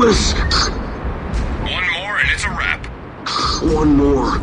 was... One more and it's a wrap. One more.